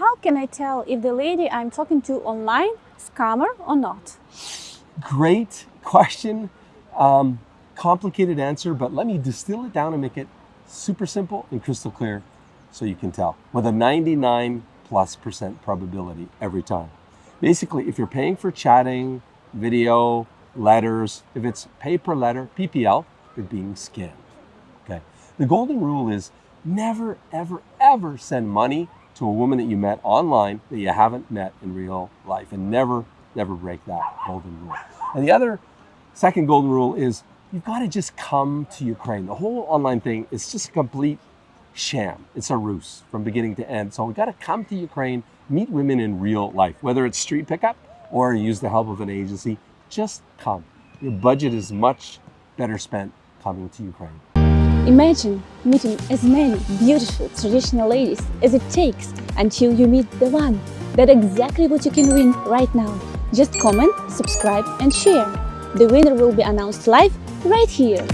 how can I tell if the lady I'm talking to online scammer or not? Great question. Um, complicated answer, but let me distill it down and make it super simple and crystal clear so you can tell with a 99 plus percent probability every time. Basically, if you're paying for chatting, video, letters, if it's pay per letter, PPL, you're being scammed. Okay. The golden rule is never, ever, ever send money to a woman that you met online that you haven't met in real life and never, never break that golden rule. And the other second golden rule is you've got to just come to Ukraine. The whole online thing is just a complete sham. It's a ruse from beginning to end. So we've got to come to Ukraine, meet women in real life, whether it's street pickup or use the help of an agency. Just come. Your budget is much better spent coming to Ukraine. Imagine meeting as many beautiful traditional ladies as it takes until you meet the one. That's exactly what you can win right now. Just comment, subscribe and share. The winner will be announced live right here.